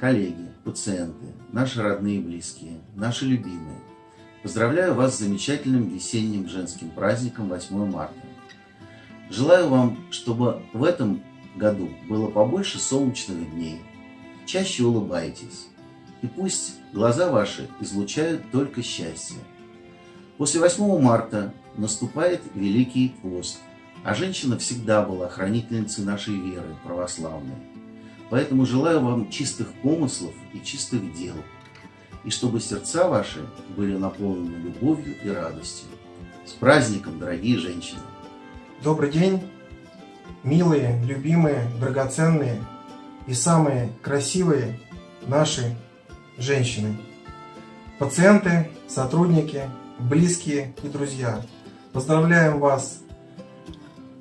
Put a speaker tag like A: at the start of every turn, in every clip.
A: коллеги, пациенты, наши родные и близкие, наши любимые, поздравляю вас с замечательным весенним женским праздником 8 марта. Желаю вам, чтобы в этом году было побольше солнечных дней. Чаще улыбайтесь. И пусть глаза ваши излучают только счастье. После 8 марта наступает Великий пост, а женщина всегда была хранительницей нашей веры православной. Поэтому желаю вам чистых помыслов и чистых дел, и чтобы сердца ваши были наполнены любовью и радостью. С праздником, дорогие женщины!
B: Добрый день, милые, любимые, драгоценные и самые красивые наши женщины, пациенты, сотрудники, близкие и друзья. Поздравляем вас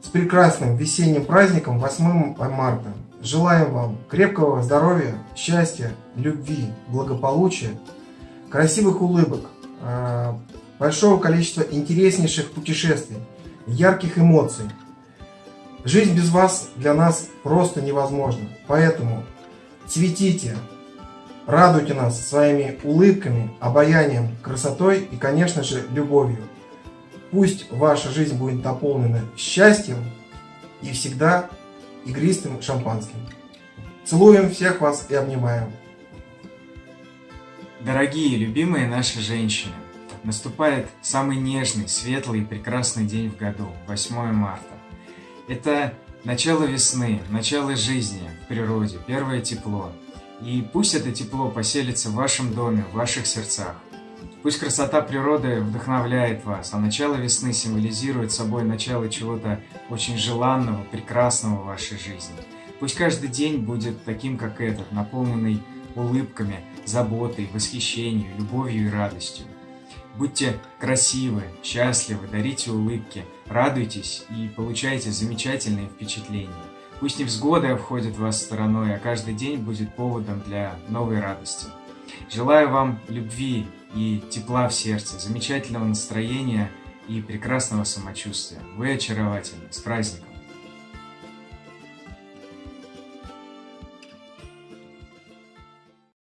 B: с прекрасным весенним праздником 8 марта. Желаем вам крепкого здоровья, счастья, любви, благополучия, красивых улыбок, а, большого количества интереснейших путешествий, ярких эмоций. Жизнь без вас для нас просто невозможна. Поэтому цветите, радуйте нас своими улыбками, обаянием, красотой и, конечно же, любовью. Пусть ваша жизнь будет наполнена счастьем и всегда игристым шампанским. Целуем всех вас и обнимаем.
C: Дорогие, любимые наши женщины, наступает самый нежный, светлый и прекрасный день в году, 8 марта. Это начало весны, начало жизни в природе, первое тепло. И пусть это тепло поселится в вашем доме, в ваших сердцах. Пусть красота природы вдохновляет вас, а начало весны символизирует собой начало чего-то очень желанного, прекрасного в вашей жизни. Пусть каждый день будет таким, как этот, наполненный улыбками, заботой, восхищением, любовью и радостью. Будьте красивы, счастливы, дарите улыбки, радуйтесь и получайте замечательные впечатления. Пусть невзгоды обходят вас стороной, а каждый день будет поводом для новой радости. Желаю вам любви и тепла в сердце, замечательного настроения и прекрасного самочувствия. Вы очаровательны. С праздником!